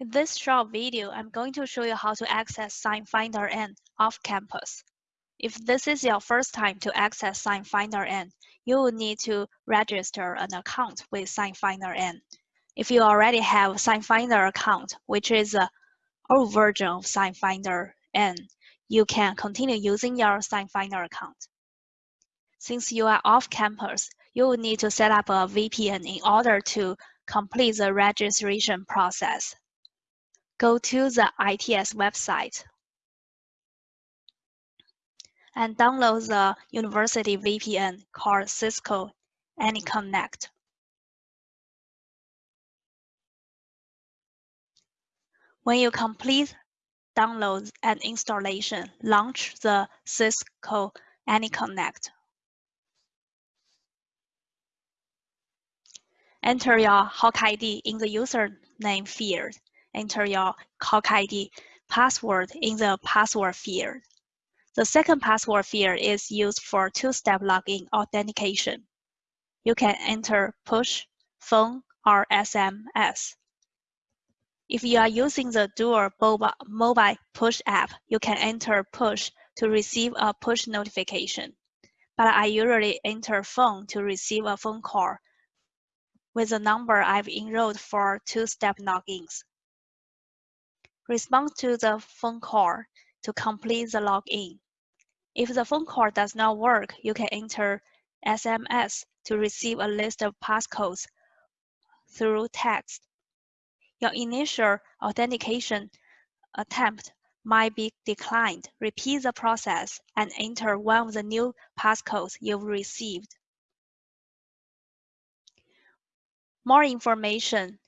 In this short video, I'm going to show you how to access SciFinder N off campus. If this is your first time to access SciFinder N, you will need to register an account with SciFinder N. If you already have a SciFinder account, which is a old version of SciFinder N, you can continue using your SciFinder account. Since you are off campus, you will need to set up a VPN in order to complete the registration process go to the ITS website and download the university VPN called Cisco AnyConnect. When you complete download and installation, launch the Cisco AnyConnect. Enter your HAWK ID in the username field enter your HAWK ID password in the password field. The second password field is used for two-step login authentication. You can enter push, phone, or SMS. If you are using the Duo Mobile push app, you can enter push to receive a push notification. But I usually enter phone to receive a phone call with the number I've enrolled for two-step logins. Respond to the phone call to complete the login. If the phone call does not work, you can enter SMS to receive a list of passcodes through text. Your initial authentication attempt might be declined. Repeat the process and enter one of the new passcodes you've received. More information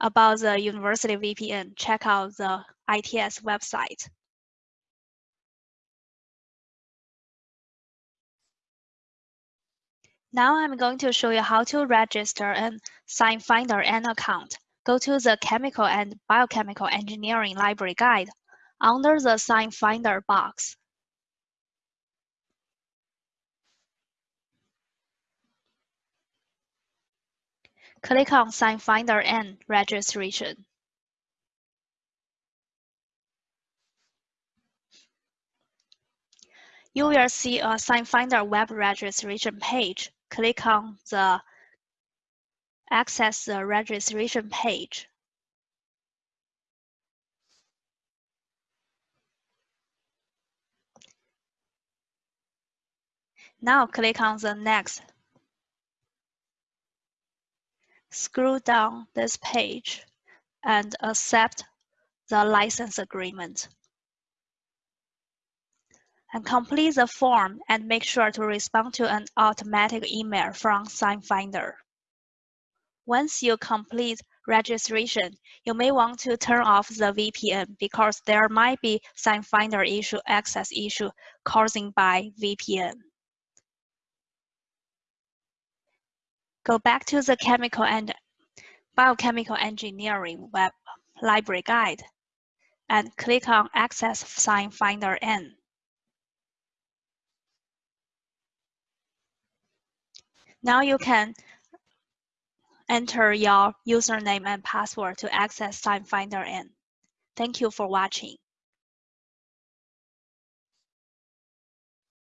about the University VPN, check out the ITS website. Now I'm going to show you how to register an SciFinder N account. Go to the Chemical and Biochemical Engineering Library Guide under the SciFinder box. Click on SciFinder and registration. You will see a SciFinder web registration page. Click on the Access the registration page. Now click on the Next Scroll down this page and accept the license agreement. And complete the form and make sure to respond to an automatic email from SciFinder. Once you complete registration, you may want to turn off the VPN because there might be SciFinder issue access issue causing by VPN. Go back to the Chemical and Biochemical Engineering web library guide and click on Access SciFinder N. Now you can enter your username and password to access SciFinder N. Thank you for watching.